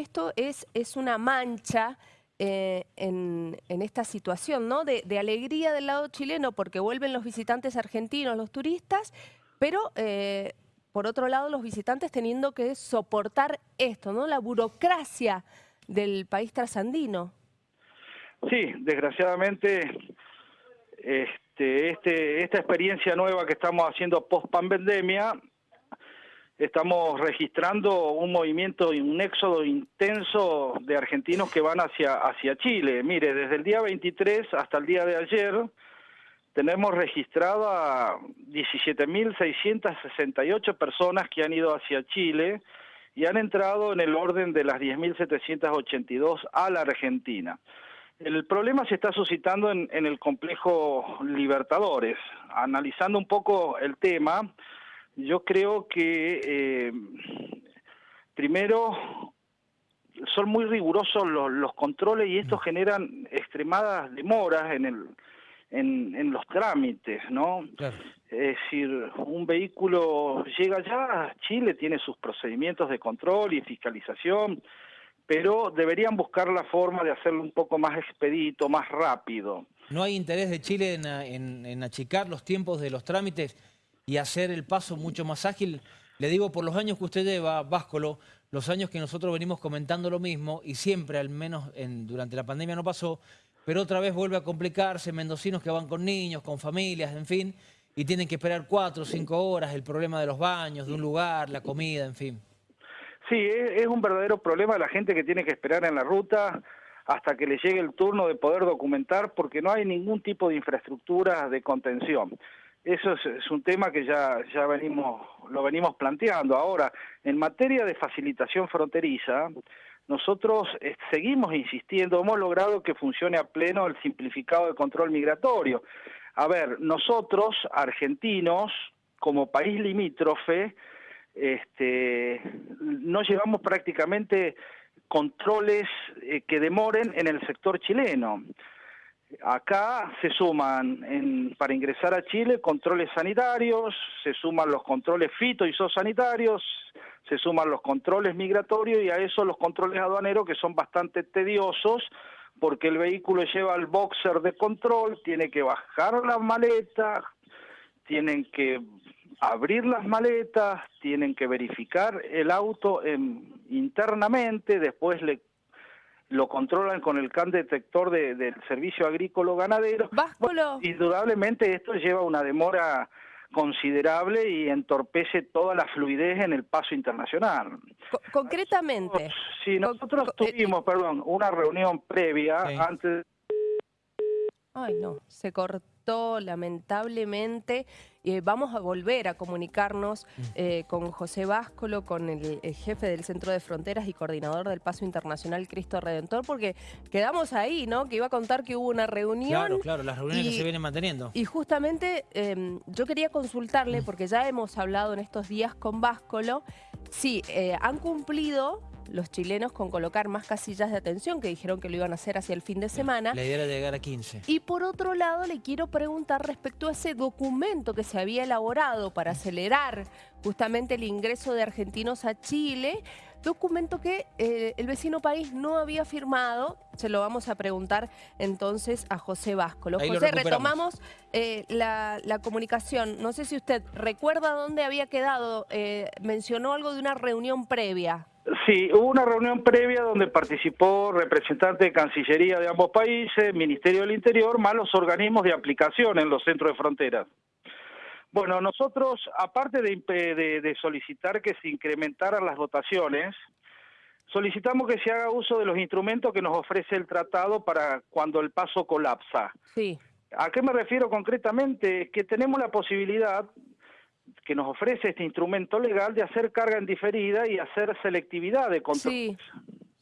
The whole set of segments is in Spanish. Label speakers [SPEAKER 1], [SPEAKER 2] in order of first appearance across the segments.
[SPEAKER 1] Esto es, es una mancha eh, en, en esta situación, ¿no? De, alegría del lado chileno porque vuelven los visitantes argentinos, los turistas, pero eh, por otro lado los visitantes teniendo que soportar esto, ¿no? La burocracia del país trasandino.
[SPEAKER 2] Sí, desgraciadamente este, este, esta experiencia nueva que estamos haciendo post pandemia, estamos registrando un movimiento y un éxodo intenso de argentinos que van hacia, hacia Chile. Mire, desde el día 23 hasta el día de ayer tenemos registrada 17.668 personas que han ido hacia Chile y han entrado en el orden de las 10.782 a la Argentina. El problema se está suscitando en, en, el complejo Libertadores. Analizando un poco el tema, yo creo que eh, primero son muy rigurosos los, los, controles y estos generan extremadas demoras en el en, en los trámites, ¿no? Claro. Es decir, un vehículo llega ya, Chile tiene sus procedimientos de control y fiscalización, pero deberían buscar la forma de hacerlo un poco más expedito, más rápido.
[SPEAKER 3] ¿No hay interés de Chile en, en, en, achicar los tiempos de los trámites y hacer el paso mucho más ágil? Le digo, por los años que usted lleva, Váscolo, los años que nosotros venimos comentando lo mismo y siempre, al menos en, durante la pandemia no pasó, pero otra vez vuelve a complicarse, mendocinos que van con niños, con familias, en fin, y tienen que esperar cuatro o cinco horas, el problema de los baños, de un lugar, la comida, en fin.
[SPEAKER 2] Sí, es, un verdadero problema la gente que tiene que esperar en la ruta hasta que le llegue el turno de poder documentar porque no hay ningún tipo de infraestructura de contención. Eso es, un tema que ya, ya venimos, lo venimos planteando. Ahora, en materia de facilitación fronteriza, nosotros eh, seguimos insistiendo, hemos logrado que funcione a pleno el simplificado de control migratorio. A ver, nosotros, argentinos, como país limítrofe, este, no llevamos prácticamente controles eh, que demoren en el sector chileno. Acá se suman en, para ingresar a Chile controles sanitarios, se suman los controles fito y zoosanitarios, se suman los controles migratorios y a eso los controles aduaneros que son bastante tediosos porque el vehículo lleva el boxer de control, tiene que bajar las maletas, tienen que abrir las maletas, tienen que verificar el auto en, internamente, después le lo controlan con el CAN detector de, del servicio agrícola ganadero.
[SPEAKER 1] Bueno,
[SPEAKER 2] indudablemente esto lleva una demora considerable y entorpece toda la fluidez en el paso internacional.
[SPEAKER 1] Co concretamente.
[SPEAKER 2] Nosotros, sí, nosotros co tuvimos, eh, perdón, una reunión previa antes...
[SPEAKER 1] Ay, no, se cortó lamentablemente. Eh, vamos a volver a comunicarnos eh, con José Váscolo, con el, el, jefe del Centro de Fronteras y coordinador del Paso Internacional Cristo Redentor, porque quedamos ahí, ¿no? Que iba a contar que hubo una reunión.
[SPEAKER 3] Claro, claro, las reuniones y, que se vienen manteniendo.
[SPEAKER 1] Y justamente eh, yo quería consultarle, porque ya hemos hablado en estos días con Váscolo, sí, eh, han cumplido los chilenos con colocar más casillas de atención, que dijeron que lo iban a hacer hacia el fin de semana.
[SPEAKER 3] La idea era llegar a 15.
[SPEAKER 1] Y por otro lado, le quiero preguntar respecto a ese documento que se había elaborado para acelerar justamente el ingreso de argentinos a Chile, documento que eh, el vecino país no había firmado. Se lo vamos a preguntar entonces a José Váscolo.
[SPEAKER 3] Ahí
[SPEAKER 1] José, retomamos eh, la, la, comunicación. No sé si usted recuerda dónde había quedado. Eh, mencionó algo de una reunión previa.
[SPEAKER 2] Sí, hubo una reunión previa donde participó representante de Cancillería de ambos países, Ministerio del Interior, más los organismos de aplicación en los centros de fronteras. Bueno, nosotros, aparte de, de, de solicitar que se incrementaran las dotaciones, solicitamos que se haga uso de los instrumentos que nos ofrece el tratado para cuando el paso colapsa.
[SPEAKER 1] Sí.
[SPEAKER 2] ¿A qué me refiero concretamente? Es que tenemos la posibilidad que nos ofrece este instrumento legal de hacer carga en diferida y hacer selectividad de control.
[SPEAKER 1] Sí,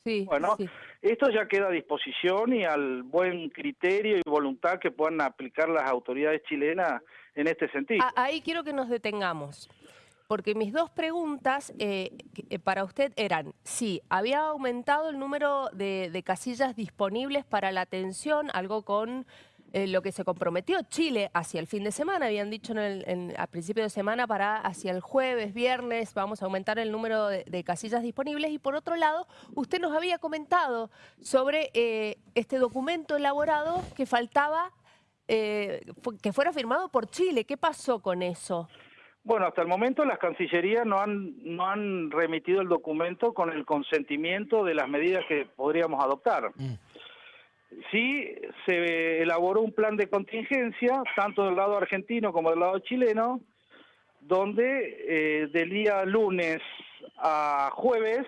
[SPEAKER 1] sí,
[SPEAKER 2] bueno,
[SPEAKER 1] sí.
[SPEAKER 2] Esto ya queda a disposición y al buen criterio y voluntad que puedan aplicar las autoridades chilenas en este sentido.
[SPEAKER 1] Ahí quiero que nos detengamos. Porque mis dos preguntas eh, eh, para usted eran, sí, había aumentado el número de, de casillas disponibles para la atención, algo con eh, lo que se comprometió Chile hacia el fin de semana. Habían dicho en el, en- a principio de semana para hacia el jueves, viernes, vamos a aumentar el número de, de casillas disponibles. Y por otro lado, usted nos había comentado sobre eh, este documento elaborado que faltaba eh, fu- que fuera firmado por Chile. ¿Qué pasó con eso?
[SPEAKER 2] Bueno, hasta el momento las cancillerías no han, no han remitido el documento con el consentimiento de las medidas que podríamos adoptar.
[SPEAKER 3] Mm.
[SPEAKER 2] Sí, se elaboró un plan de contingencia, tanto del lado argentino como del lado chileno, donde eh, del día lunes a jueves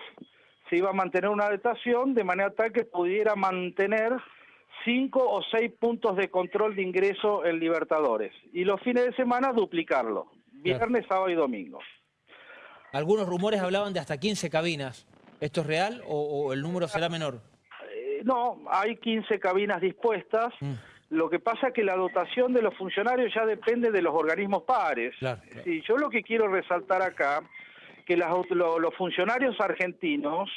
[SPEAKER 2] se iba a mantener una adaptación de manera tal que pudiera mantener cinco o seis puntos de control de ingreso en Libertadores. Y los fines de semana duplicarlo, viernes, sábado y domingo.
[SPEAKER 3] Algunos rumores hablaban de hasta 15 cabinas. ¿Esto es real o, o el número será menor?
[SPEAKER 2] Eh, no, hay 15 cabinas dispuestas.
[SPEAKER 3] Mm.
[SPEAKER 2] Lo que pasa es que la dotación de los funcionarios ya depende de los organismos pares.
[SPEAKER 3] Claro, claro.
[SPEAKER 2] Sí, yo lo que quiero resaltar acá, que las lo- los funcionarios argentinos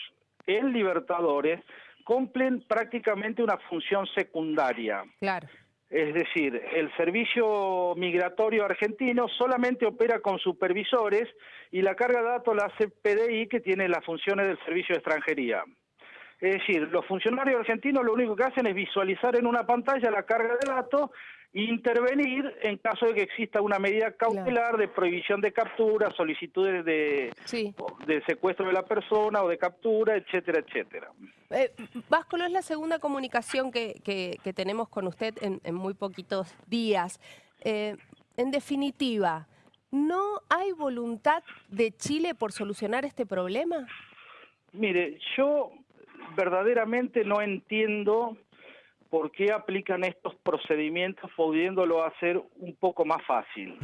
[SPEAKER 2] en Libertadores cumplen prácticamente una función secundaria.
[SPEAKER 1] Claro.
[SPEAKER 2] Es decir, el servicio migratorio argentino solamente opera con supervisores y la carga de datos la hace PDI, que tiene las funciones del servicio de extranjería. Es decir, los funcionarios argentinos lo único que hacen es visualizar en una pantalla la carga de datos e intervenir en caso de que exista una medida cautelar de prohibición de captura, solicitudes de,
[SPEAKER 1] Sí.
[SPEAKER 2] de secuestro de la persona o de captura, etcétera, etcétera.
[SPEAKER 1] Eh, Váscolo, es la segunda comunicación que, que- que tenemos con usted en, en muy poquitos días. Eh, en definitiva, ¿no hay voluntad de Chile por solucionar este problema?
[SPEAKER 2] Mire, yo verdaderamente no entiendo por qué aplican estos procedimientos pudiéndolo hacer un poco más fácil.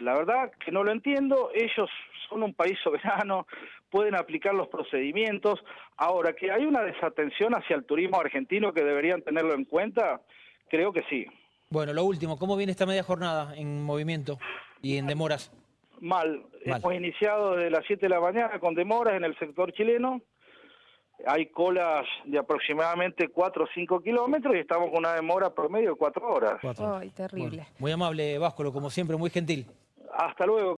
[SPEAKER 2] La verdad que no lo entiendo, ellos son un país soberano, pueden aplicar los procedimientos. Ahora, que hay una desatención hacia el turismo argentino que deberían tenerlo en cuenta, creo que sí.
[SPEAKER 3] Bueno, lo último, ¿cómo viene esta media jornada en movimiento y en demoras?
[SPEAKER 2] Mal.
[SPEAKER 3] Mal.
[SPEAKER 2] Hemos iniciado desde las 7 de la mañana con demoras en el sector chileno. Hay colas de aproximadamente 4 o 5 kilómetros y estamos con una demora promedio de 4 horas.
[SPEAKER 3] Cuatro.
[SPEAKER 1] Ay, terrible.
[SPEAKER 3] Bueno, muy amable, Váscolo, como siempre, muy gentil.
[SPEAKER 2] Hasta luego.